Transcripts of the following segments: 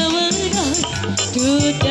Dewan Kau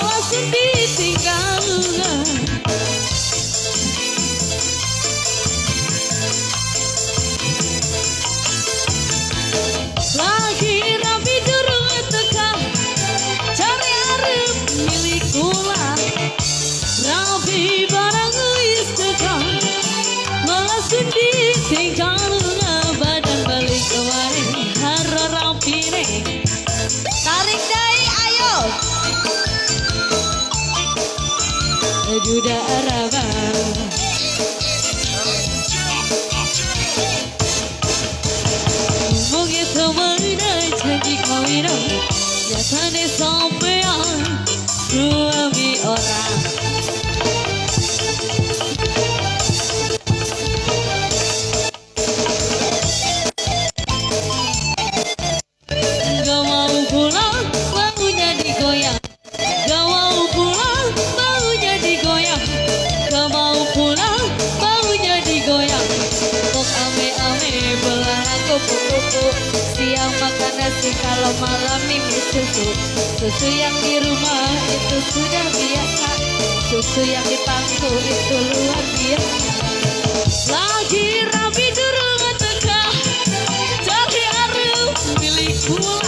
Não assobio kupu-kupu Siang makan nasi kalau malam minggu susu. Susu yang di rumah itu sudah biasa. Susu yang di pangku itu luar biasa. Lagi rapi di rumah tegak Jadi harum milikku